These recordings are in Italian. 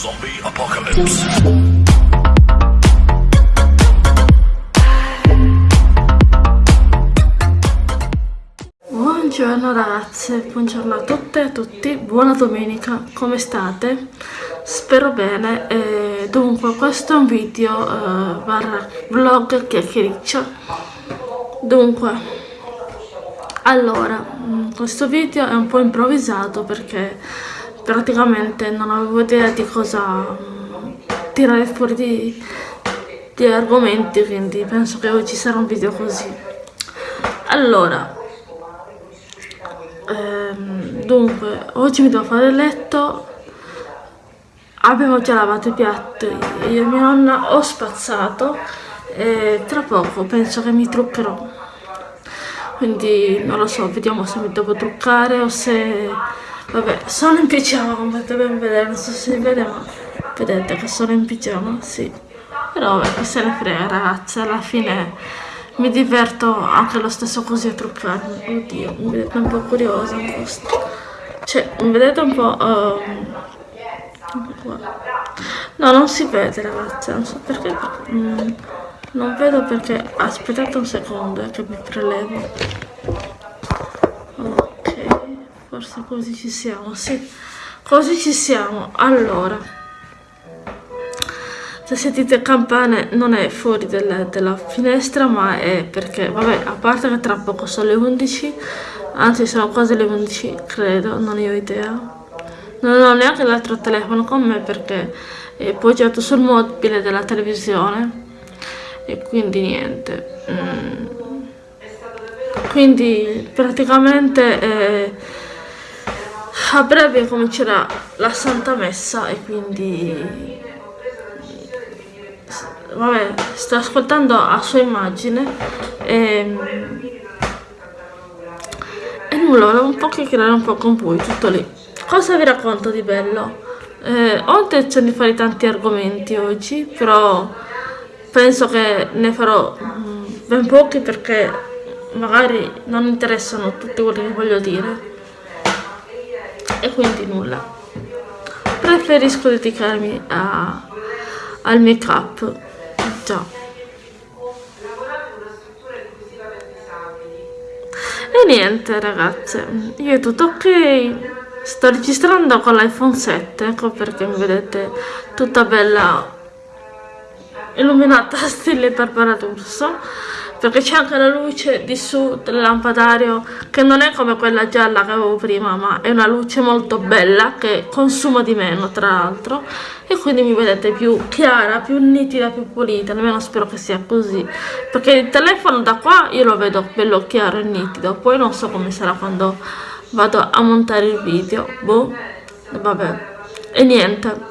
Zombie Apocalypse. Buongiorno ragazze, buongiorno a tutte e a tutti, buona domenica, come state? Spero bene, e dunque questo è un video uh, barra vlog chiacchiericcio Dunque, allora, mm, questo video è un po' improvvisato perché praticamente non avevo idea di cosa mm, tirare fuori di, di argomenti, quindi penso che oggi sarà un video così. Allora, ehm, dunque, oggi mi devo fare il letto, abbiamo già lavato i piatti, io e mia nonna ho spazzato e tra poco penso che mi truccherò quindi non lo so vediamo se mi devo truccare o se vabbè sono in pigiama come potete ben vedere non so se si vede ma vedete che sono in pigiama sì però vabbè che se ne frega ragazzi alla fine mi diverto anche lo stesso così a truccarmi oddio mi vedete un po' curiosa cioè mi vedete un po' uh, no non si vede ragazzi non so perché mm. Non vedo perché... Aspettate un secondo eh, che mi prelevo. Ok, forse così ci siamo, sì. Così ci siamo. Allora, se sentite campane non è fuori della, della finestra, ma è perché, vabbè, a parte che tra poco sono le 11, anzi sono quasi le 11, credo, non ne ho idea. Non ho neanche l'altro telefono con me perché è poggiato sul mobile della televisione e quindi niente mm. quindi praticamente eh, a breve comincerà la Santa Messa e quindi vabbè sto ascoltando a sua immagine e, e nulla volevo un po' chiacchierare un po' con voi tutto lì. Cosa vi racconto di bello? Eh, ho intenzione di fare tanti argomenti oggi però penso che ne farò mm, ben pochi perché magari non interessano tutti quelli che voglio dire e quindi nulla. Preferisco dedicarmi a, al make up già. E niente ragazze. Io è tutto ok. Sto registrando con l'iPhone 7 ecco perché mi vedete tutta bella illuminata stile Barbara D'Urso perché c'è anche la luce di su del lampadario che non è come quella gialla che avevo prima ma è una luce molto bella che consuma di meno tra l'altro. E quindi mi vedete più chiara, più nitida, più pulita almeno spero che sia così. Perché il telefono da qua io lo vedo bello chiaro e nitido poi non so come sarà quando vado a montare il video. Boh, vabbè. E niente.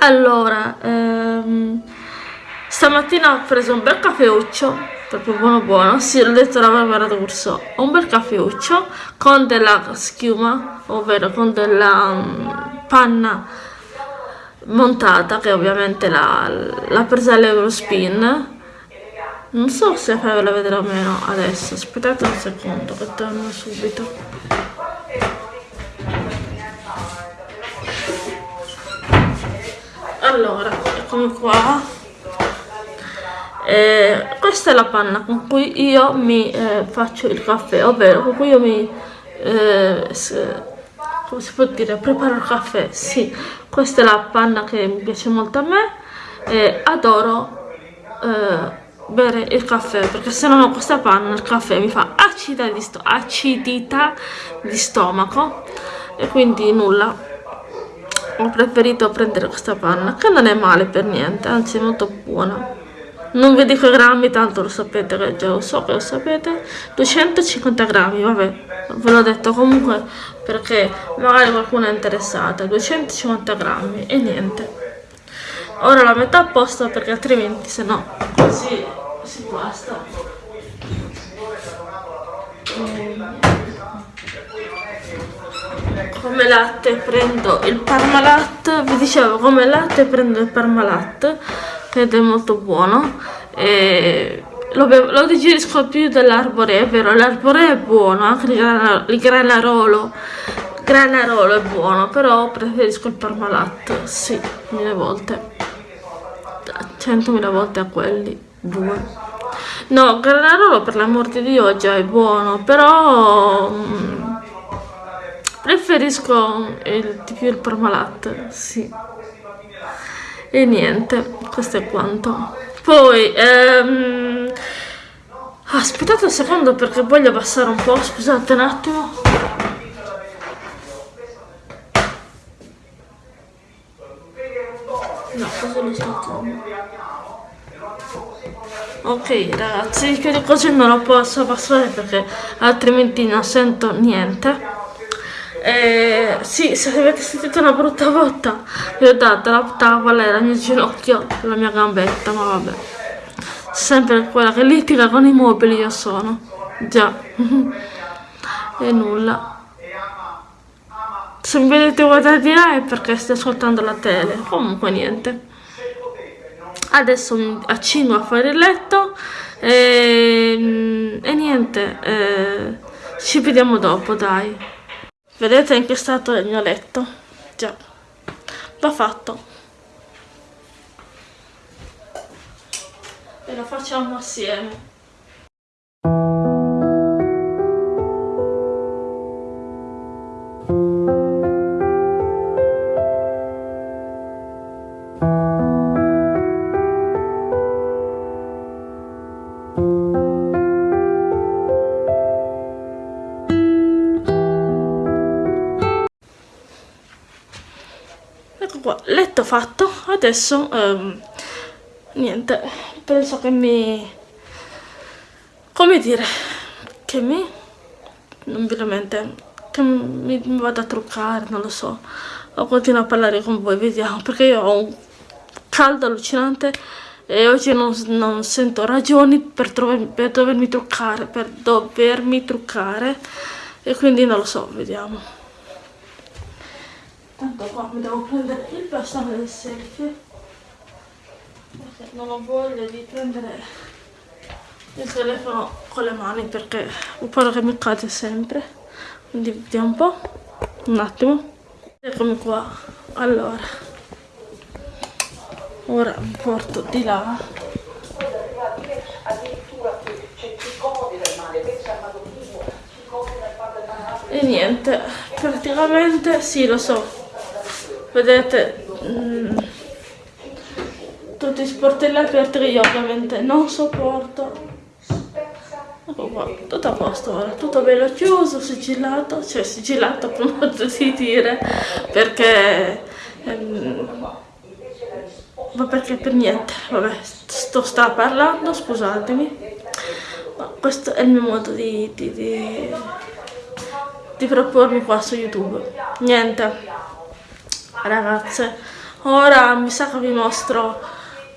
Allora ehm, stamattina ho preso un bel caffeuccio proprio buono buono. Sì l'ho detto la Barbara d'Urso un bel caffeuccio con della schiuma ovvero con della um, panna montata che ovviamente l'ha presa all'Eurospin non so se farvela vedere o meno adesso. Aspettate un secondo che torno subito. Allora eccomi qua eh, questa è la panna con cui io mi eh, faccio il caffè ovvero con cui io mi eh, come si può dire preparo il caffè. Sì questa è la panna che mi piace molto a me e adoro eh, bere il caffè perché se non ho questa panna il caffè mi fa acidità di, acidità di stomaco e quindi nulla. Ho preferito prendere questa panna che non è male per niente anzi è molto buona non vi dico i grammi tanto lo sapete che già lo so che lo sapete. 250 grammi vabbè ve l'ho detto comunque perché magari qualcuno è interessata 250 grammi e niente. Ora la metà a posto perché altrimenti se no così si guasta come latte prendo il Parmalat vi dicevo come latte prendo il Parmalat ed è molto buono e lo, lo digerisco più dell'arboree è vero l'arboree è buono anche il, granarolo Granarolo è buono, però preferisco il Parmalat, sì, mille volte. Centomila volte a quelli, due. No, Granarolo per l'amor di Dio già è buono, però mm, preferisco il, di più il Parmalat, sì. E niente, questo è quanto. Poi, ehm, aspettate un secondo perché voglio passare un po', scusate un attimo. No, cosa mi sto? Ok ragazzi, di così non lo posso passare perché altrimenti non sento niente. Eh, sì, se avete sentito una brutta botta, vi ho dato la tavola era il mio ginocchio, la mia gambetta, ma vabbè. Sempre quella che litiga con i mobili io sono. Già. e nulla. Se mi vedete guardare di là è perché sto ascoltando la tele. Comunque niente adesso mi accingo a fare il letto e, e niente eh, ci vediamo dopo dai vedete è il mio letto? Già. Va fatto. E lo facciamo assieme fatto. Adesso um, niente penso che mi come dire che mi non veramente che mi, mi vado a truccare non lo so. O continuo a parlare con voi vediamo perché io ho un caldo allucinante e oggi non, non sento ragioni per, per dovermi truccare per dovermi truccare. E quindi non lo so vediamo Tanto qua mi devo prendere il bastone del selfie. Perché non ho voglia di prendere il telefono con le mani perché ho paura che mi cade sempre. Quindi vediamo un po'. Un attimo. Eccomi qua. Allora. Ora mi porto di là. E niente, praticamente sì lo so, vedete mm, tutti i sportelli aperti che io ovviamente non sopporto. Tutto a posto ora tutto bello chiuso sigillato cioè sigillato per modo di dire perché ehm, ma perché per niente. Vabbè sto sta parlando scusatemi ma questo è il mio modo di, di, di, di propormi qua su youtube. Niente ragazze ora mi sa che vi mostro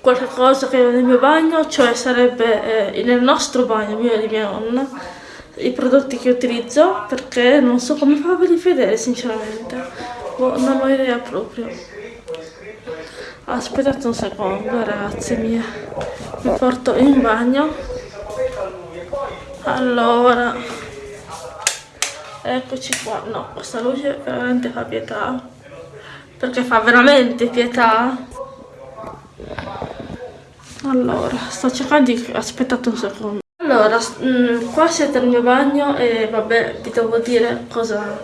qualche cosa che ho nel mio bagno cioè sarebbe eh, nel nostro bagno mio e di mia nonna i prodotti che utilizzo perché non so come farveli vedere sinceramente. Oh, non ho idea proprio. Aspettate un secondo ragazzi mie. Mi porto in bagno. Allora. Eccoci qua. No questa luce veramente fa pietà perché fa veramente pietà. Allora sto cercando di aspettate un secondo. Allora mh, mm, qua siete nel mio bagno e vabbè vi devo dire cosa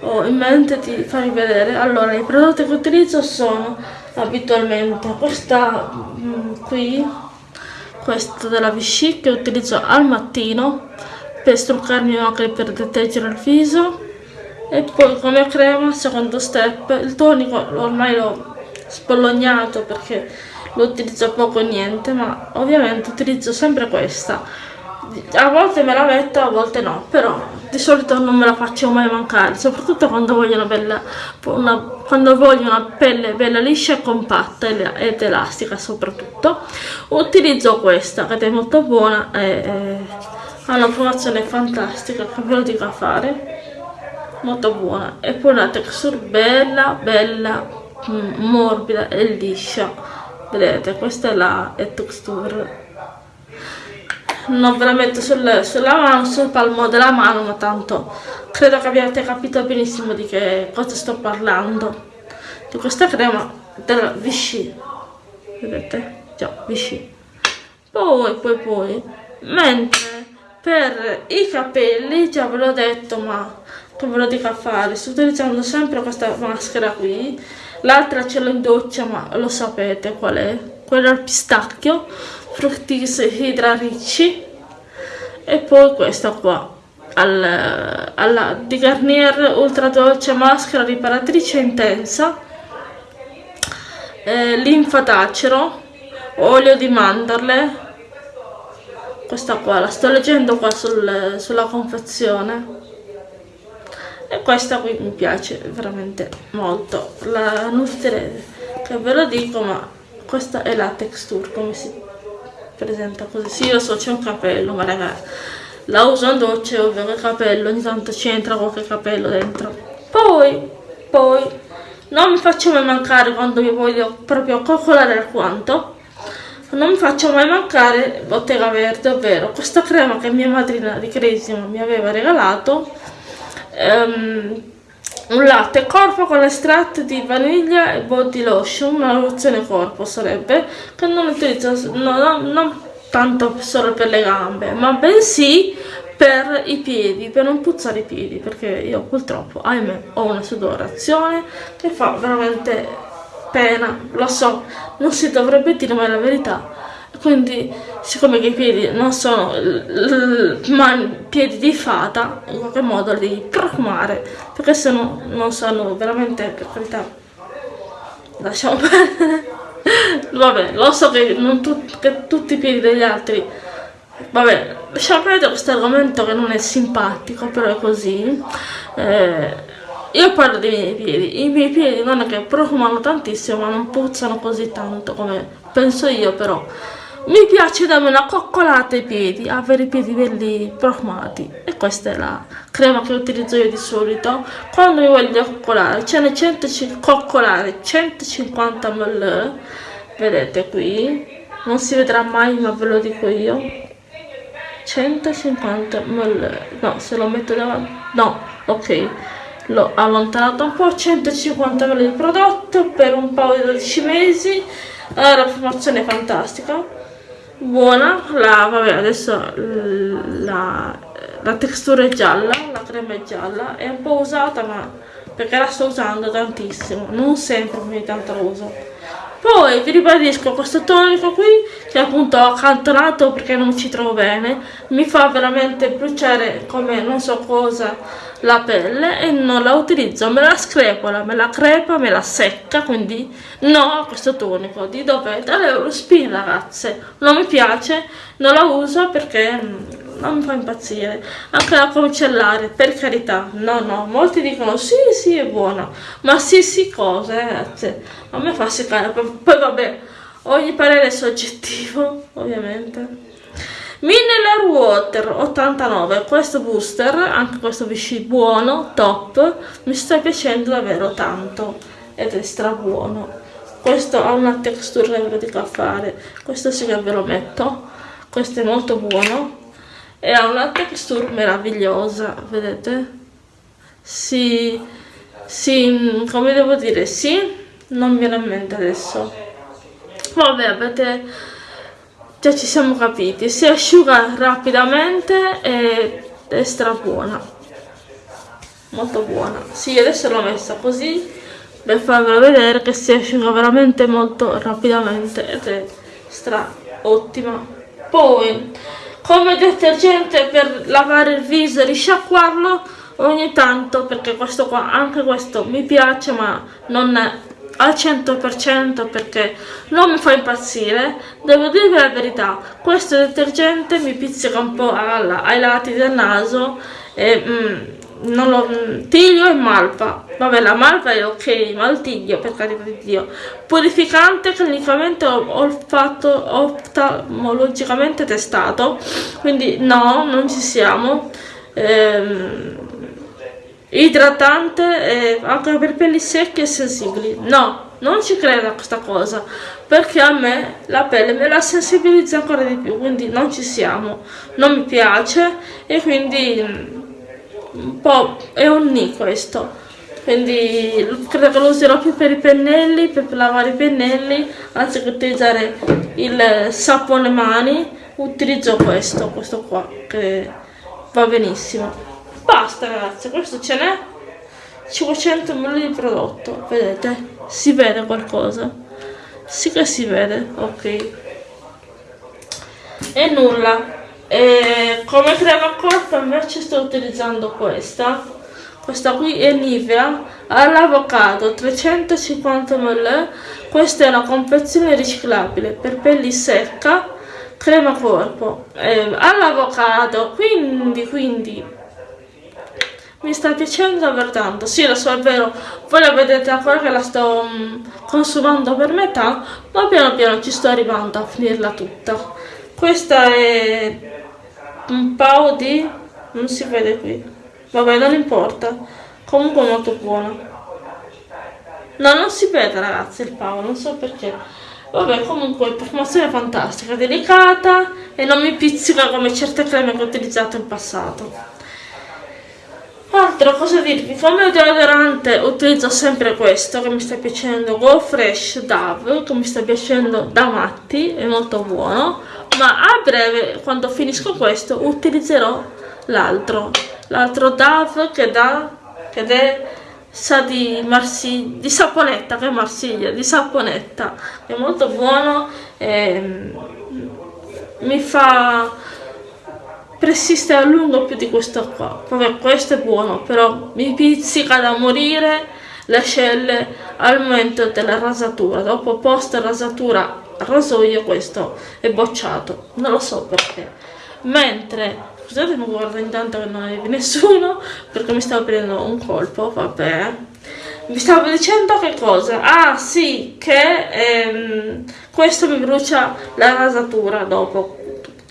ho in mente di farvi vedere. Allora i prodotti che utilizzo sono abitualmente questa mh, mm, qui questo della Vichy che utilizzo al mattino per struccarmi anche per deteggere il viso e poi come crema secondo step il tonico ormai l'ho spollognato perché lo utilizzo poco o niente ma ovviamente utilizzo sempre questa. A volte me la metto a volte no però di solito non me la faccio mai mancare soprattutto quando voglio una bella una, quando voglio una pelle bella liscia e compatta ed elastica soprattutto utilizzo questa che è molto buona e, e ha una promozione fantastica che ve lo dico a fare molto buona e poi una texture bella bella mm, morbida e liscia vedete questa è la texture non ve la metto sul, sulla mano, sul palmo della mano, ma tanto credo che abbiate capito benissimo di che cosa sto parlando. Di questa crema della Vichy, vedete? Già, Vichy. Poi, poi, poi, mentre per i capelli, già ve l'ho detto, ma ve lo dico a fare, sto utilizzando sempre questa maschera qui, l'altra ce l'ho in doccia, ma lo sapete qual è? Quella al pistacchio Fructis Hydra Ricci e poi questa qua al, alla di Garnier Ultra Dolce Maschera Riparatrice Intensa eh, linfatacero olio di mandorle questa qua la sto leggendo qua sul, sulla confezione e questa qui mi piace veramente molto. La Nutre che ve lo dico ma questa è la texture come si presenta così. Sì io so c'è un capello ma ragazzi la uso in doccia e ovvio che capello ogni tanto ci entra qualche capello dentro. Poi poi non mi faccio mai mancare quando mi voglio proprio coccolare alquanto non mi faccio mai mancare bottega verde ovvero questa crema che mia madrina di Cresima mi aveva regalato um, un latte corpo con estratto di vaniglia e body lotion, una lozione corpo sarebbe, che non utilizzo no, non tanto solo per le gambe, ma bensì per i piedi, per non puzzare i piedi, perché io purtroppo, ahimè, ho una sudorazione che fa veramente pena, lo so, non si dovrebbe dire mai la verità, quindi siccome i piedi non sono piedi di fata in qualche modo li profumare perché se no non sono veramente per carità. Lasciamo perdere. Vabbè lo so che, tu, che tutti i piedi degli altri vabbè lasciamo perdere questo argomento che non è simpatico però è così. Eh, io parlo dei miei piedi. I miei piedi non è che profumano tantissimo ma non puzzano così tanto come penso io però mi piace darmi una coccolata ai piedi, avere i piedi belli profumati. E questa è la crema che utilizzo io di solito. Quando mi voglio coccolare, ce ne 150 coccolare 150 ml, vedete qui, non si vedrà mai ma ve lo dico io, 150 ml, no se lo metto davanti, no, ok, l'ho allontanato un po', 150 ml di prodotto per un paio di 12 mesi, la profumazione è fantastica buona la vabbè adesso la, la textura è gialla la crema è gialla. È un po' usata ma perché la sto usando tantissimo non sempre ogni tanto la uso. Poi vi ribadisco questo tonico qui che appunto ho accantonato perché non ci trovo bene mi fa veramente bruciare come non so cosa la pelle e non la utilizzo me la screpola me la crepa me la secca quindi no questo tonico di dove dall'Eurospin ragazze. Non mi piace non la uso perché non mi fa impazzire. Anche la comicellare per carità. No no molti dicono sì sì è buona. Ma sì sì cosa ragazze. A me fa seccare. Poi vabbè ogni parere è soggettivo ovviamente Mineral Water 89, questo booster, anche questo Vichy buono, top, mi sta piacendo davvero tanto ed è stra buono. Questo ha una texture che dico a fare, questo sì che ve lo metto, questo è molto buono e ha una texture meravigliosa, vedete? Si, si, come devo dire, sì, non viene in mente adesso. Vabbè, avete già ci siamo capiti si asciuga rapidamente e è stra buona molto buona. Sì adesso l'ho messa così per farvelo vedere che si asciuga veramente molto rapidamente ed è stra ottima. Poi come detergente per lavare il viso e risciacquarlo ogni tanto perché questo qua anche questo mi piace ma non al 100% perché non mi fa impazzire. Devo dirvi la verità questo detergente mi pizzica un po' alla, ai lati del naso e mm, non lo, mm, tiglio e malva vabbè la malva è ok ma il tiglio per carità di dio. Purificante clinicamente ho, ho fatto oftalmologicamente testato. Quindi no non ci siamo. Ehm, idratante anche per pelli secche e sensibili. No non ci credo a questa cosa perché a me la pelle me la sensibilizza ancora di più quindi non ci siamo non mi piace e quindi mm, un po' è un ni questo. Quindi credo che lo userò più per i pennelli per lavare i pennelli anziché utilizzare il sapone mani utilizzo questo questo qua che va benissimo basta ragazzi questo ce n'è 500 ml di prodotto vedete? Si vede qualcosa? Sì che si vede ok. E nulla. E come crema corpo invece sto utilizzando questa. Questa qui è Nivea all'avocado 350 ml. Questa è una confezione riciclabile per pelli secca crema corpo eh, all'avocado. Quindi quindi mi sta piacendo davvero tanto. Sì lo so è vero. Voi la vedete ancora che la sto um, consumando per metà. Ma piano piano ci sto arrivando a finirla tutta. Questa è un po' di non si vede qui. Vabbè non importa. Comunque molto buona no non si vede ragazzi il pavo non so perché. Vabbè comunque profumazione fantastica delicata e non mi pizzica come certe creme che ho utilizzato in passato Altra cosa dirvi, come deodorante utilizzo sempre questo che mi sta piacendo, Go Fresh Dove, che mi sta piacendo da matti, è molto buono, ma a breve, quando finisco questo, utilizzerò l'altro, l'altro Dove che dà, che è, sa di, Marsiglia, di saponetta, che è Marsiglia, di saponetta, è molto buono, e, mi fa persiste a lungo più di questo qua. Vabbè questo è buono però mi pizzica da morire le ascelle al momento della rasatura. Dopo post rasatura rasoio questo è bocciato. Non lo so perché. Mentre scusate mi guardo intanto che non è nessuno perché mi stavo prendendo un colpo vabbè. Vi stavo dicendo che cosa? Ah sì, che ehm, questo mi brucia la rasatura dopo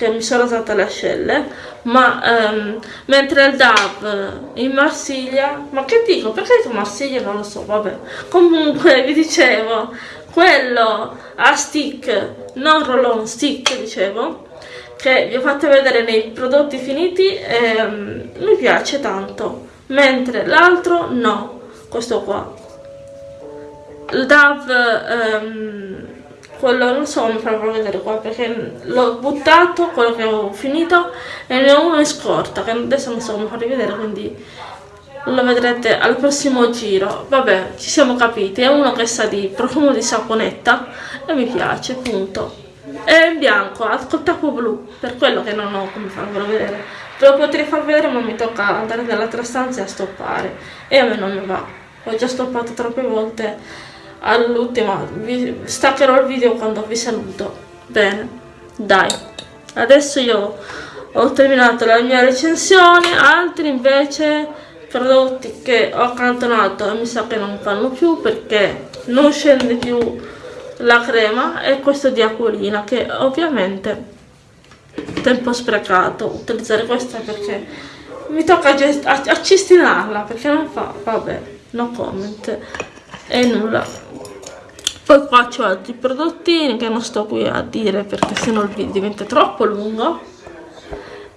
che mi sono usata le ascelle ma um, mentre il DAV in Marsiglia ma che dico? Perché dico Marsiglia? Non lo so vabbè. Comunque vi dicevo quello a stick non roll on stick dicevo che vi ho fatto vedere nei prodotti finiti ehm, mi piace tanto. Mentre l'altro no questo qua. Il DAV ehm, quello non so come farlo vedere qua perché l'ho buttato quello che ho finito e ne ho uno in scorta che adesso non so come farvi vedere quindi lo vedrete al prossimo giro. Vabbè ci siamo capiti è uno che sa di profumo di saponetta e mi piace punto. È in bianco ha col blu per quello che non ho come farvelo vedere. Ve lo potrei far vedere ma mi tocca andare nell'altra stanza e a stoppare. E a me non mi va. Ho già stoppato troppe volte all'ultima staccherò il video quando vi saluto. Bene dai. Adesso io ho terminato la mia recensione altri invece prodotti che ho accantonato e mi sa che non fanno più perché non scende più la crema e questo di acquolina che ovviamente tempo sprecato utilizzare questa perché mi tocca accistinarla perché non fa vabbè no comment e nulla poi qua c'ho altri prodottini che non sto qui a dire perché sennò il video diventa troppo lungo.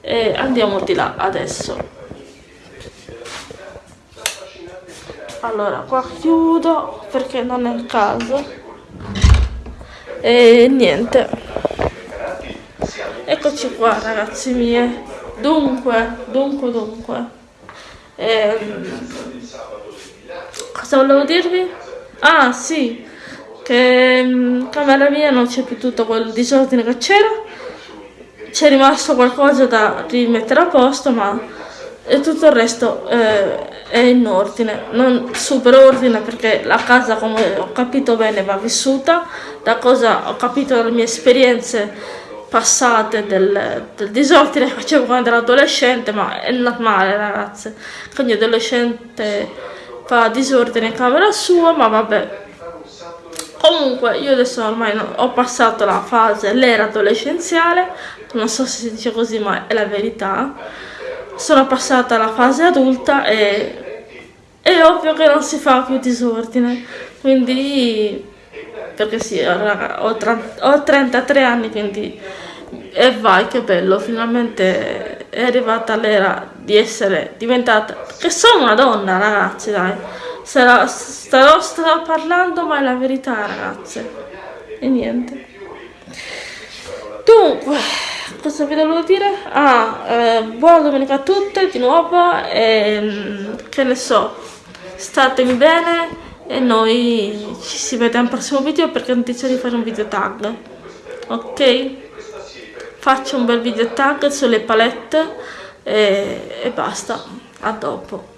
E andiamo di là adesso. Allora qua chiudo perché non è il caso. E niente. Eccoci qua ragazzi mie. Dunque dunque dunque. Ehm, cosa volevo dirvi? ah sì che in camera mia non c'è più tutto quel disordine che c'era. C'è rimasto qualcosa da rimettere a posto ma tutto il resto eh, è in ordine. Non super ordine perché la casa come ho capito bene va vissuta. Da cosa ho capito dalle mie esperienze passate del, del disordine che facevo quando ero adolescente ma è normale ragazze. Ogni adolescente fa disordine in camera sua ma vabbè comunque io adesso ormai no, ho passato la fase l'era adolescenziale non so se si dice così ma è la verità. Sono passata alla fase adulta e è ovvio che non si fa più disordine. Quindi perché sì, ho, ho 33 anni, quindi e vai che bello, finalmente è arrivata l'era di essere diventata, che sono una donna ragazzi dai, starò, starò parlando ma è la verità ragazze, e niente. Dunque, cosa vi devo dire? Ah, eh, buona domenica a tutte di nuovo e mm, che ne so, statemi bene e noi ci si vede al prossimo video perché ho intenzione di fare un video tag, ok? Faccio un bel video tag sulle palette e, e basta, a dopo.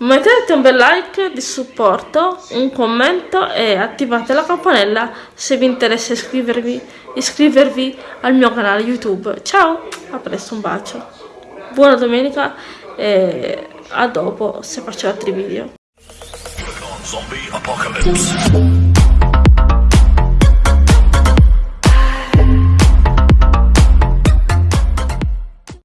Mettete un bel like di supporto, un commento e attivate la campanella se vi interessa iscrivervi, iscrivervi al mio canale YouTube. Ciao, a presto, un bacio. Buona domenica e a dopo se faccio altri video.